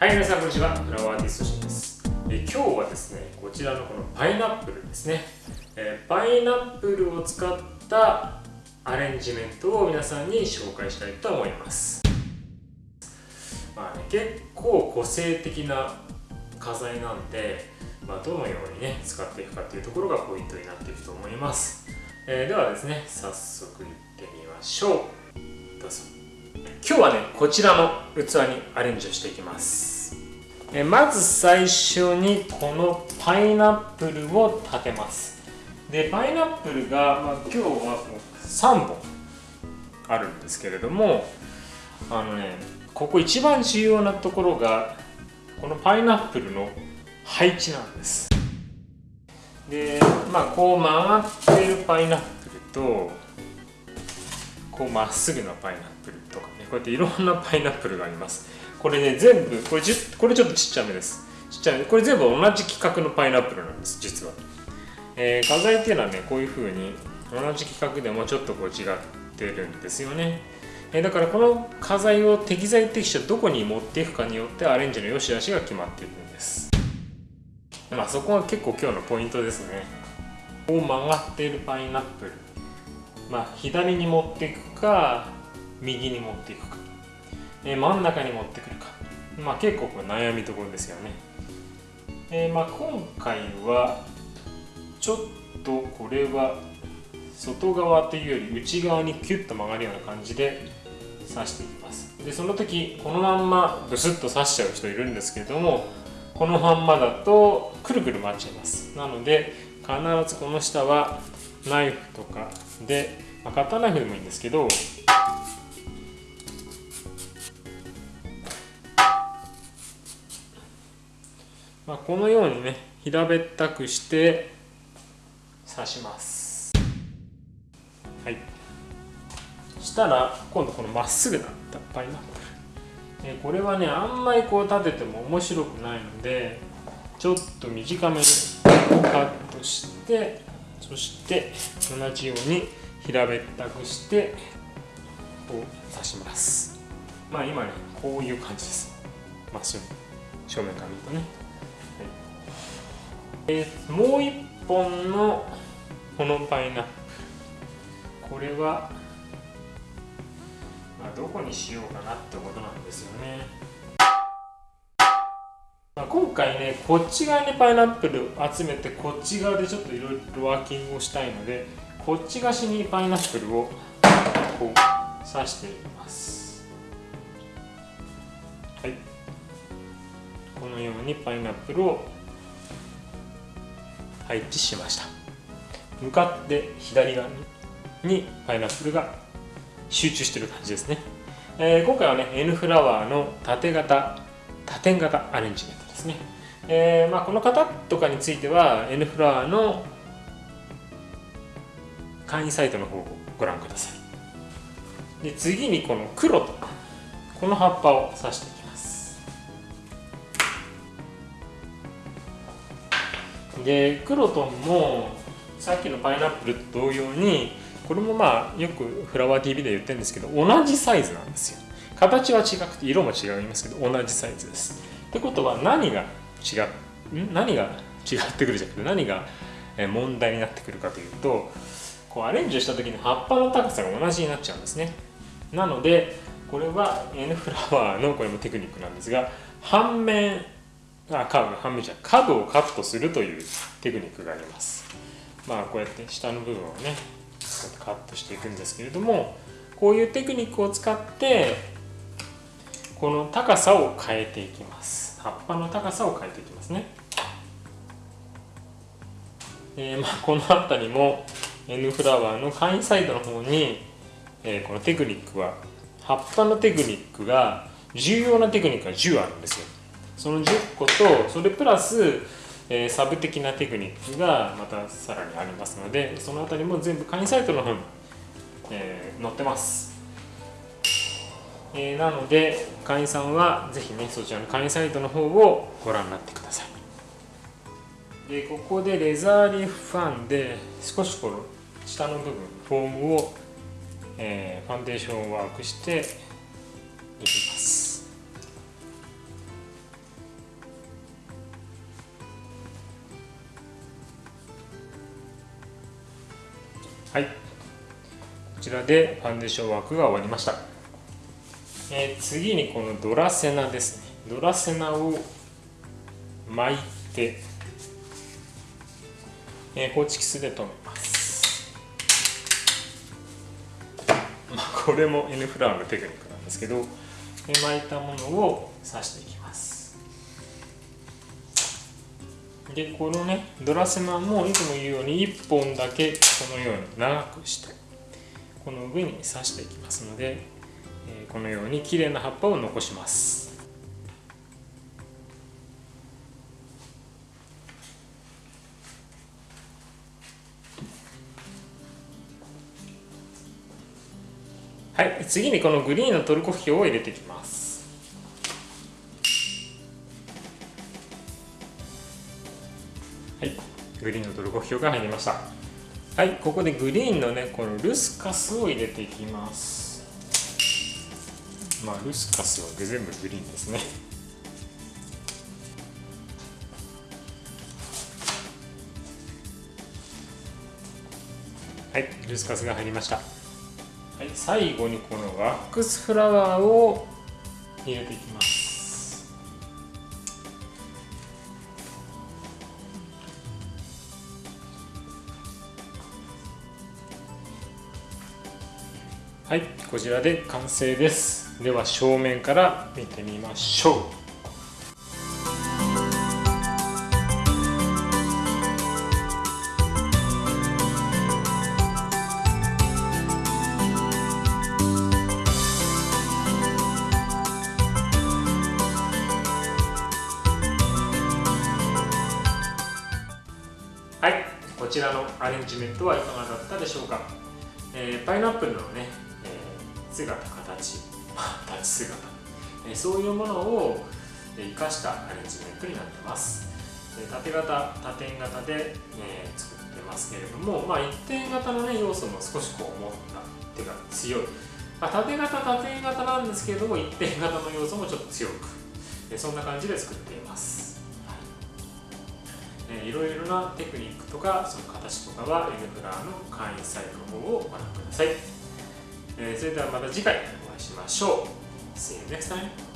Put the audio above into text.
はい皆さんこんにちは。フラワーアーティストシンです。え今日はですねこちらのこのパイナップルですね、えパイナップルを使ったアレンジメントを皆さんに紹介したいと思います。まあね結構個性的な花材なんで、まあ、どのようにね使っていくかっていうところがポイントになっていくと思います、えー、ではですね早速いってみましょう。どうぞ。今日はねこちらの器にアレンジをしていきます。えまず最初にこのパイナップルを立てます。でパイナップルが、まあ、今日は3本あるんですけれどもあのねここ一番重要なところがこのパイナップルの配置なんです。でまあこう曲がってるパイナップルとこうまっすぐなパイナップルとかねこうやっていろんなパイナップルがあります。これね全部これじこれちょっとちっちゃめです。ちっちゃめこれ全部同じ規格のパイナップルなんです実は、えー、画材っていうのはねこういうふうに同じ規格でもちょっとこう違ってるんですよね。えだからこの花材を適材適所どこに持っていくかによってアレンジの良し悪しが決まっていくんです。まあそこが結構今日のポイントですね。こう曲がっているパイナップル。まあ左に持っていくか右に持っていくか、え真ん中に持ってくるか。まあ結構これ悩みどころですよね。えー、まあ今回はちょっとこれは外側というより内側にキュッと曲がるような感じで刺していきます。でその時このまんまブスッと刺しちゃう人いるんですけどもこのまんまだとくるくる回っちゃいます。なので必ずこの下はナイフとかで、まあ、カッターナイフでもいいんですけどまあ、このようにね平べったくして刺します。はい。したら今度このまっすぐなパイナップル、これはねあんまりこう立てても面白くないのでちょっと短めにカットしてそして同じように平べったくしてこう刺します。まあ今ねこういう感じです。まっすぐ正面から見るとね、はい。えー、もう一本のこのパイナップル。これはまあ、どこにしようかなってことなんですよね。今回ねこっち側にパイナップル集めてこっち側でちょっといろいろワーキングをしたいのでこっち側にパイナップルをこう刺していきます。はい。このようにパイナップルを配置しました。向かって左側にパイナップルが集中してる感じですね、えー、今回はね N フラワーの縦型多点型アレンジメント。ですね、えー、まあ、この方とかについては N フラワーの会員サイトの方をご覧ください。で次にこの黒とこの葉っぱを刺していきます。でクロトンもさっきのパイナップルと同様にこれもまあよくフラワー TV で言ってるんですけど同じサイズなんですよ。形は違くて色も違いますけど同じサイズです。ってことは何が違う？ん？何が違ってくるじゃなくて何が問題になってくるかというとこうアレンジした時に葉っぱの高さが同じになっちゃうんですね。なのでこれは N フラワーのこれもテクニックなんですが半面あカーブ半面じゃカブをカットするというテクニックがあります。まあこうやって下の部分をねカットしていくんですけれどもこういうテクニックを使ってこの高さを変えていきます。葉っぱの高さを変えていきますね。えー、まあこの辺りも N フラワーの会員サイトの方に、えー、このテクニックは葉っぱのテクニックが重要なテクニックが10あるんですよ。その10個とそれプラスえー、サブ的なテクニックがまたさらにありますのでその辺りも全部会員サイトの方に、えー、載ってます、えー、なので会員さんはぜひねそちらの会員サイトの方をご覧になってください。でここでレザーリーフファンで少しこの下の部分フォームを、えー、ファンデーションワークしていきます。はい。こちらでファンデーションワークが終わりました。えー、次にこのドラセナですね。ドラセナを巻いて、えー、ホチキスで留めます。まあこれも N フラワーのテクニックなんですけどえ巻いたものを刺していきます。でこのねドラセナもいつも言うように1本だけこのように長くしてこの上に刺していきますので、このように綺麗な葉っぱを残します。はい次にこのグリーンのトルコヒョウを入れていきます。はいグリーンのトルコヒョウが入りました。はいここでグリーンのねこのルスカスを入れていきます。まあルスカスは全部グリーンですね。はいルスカスが入りました。はい最後にこのワックスフラワーを入れていきます。はいこちらで完成です。では正面から見てみましょう。はいこちらのアレンジメントはいかがだったでしょうか、えー、パイナップルのね姿形立ち姿、えそういうものを生かしたアレンジメントになってます。縦型縦型で、え作ってますけれども、まあ、一点型の、ね、要素も少しこう持った手が強い、まあ、縦型縦型なんですけれども一点型の要素もちょっと強く、えそんな感じで作っています、はい、いろいろなテクニックとかその形とかは N プラーの会員サイトの方をご覧ください。えー、それではまた次回。しましょう。See you next time!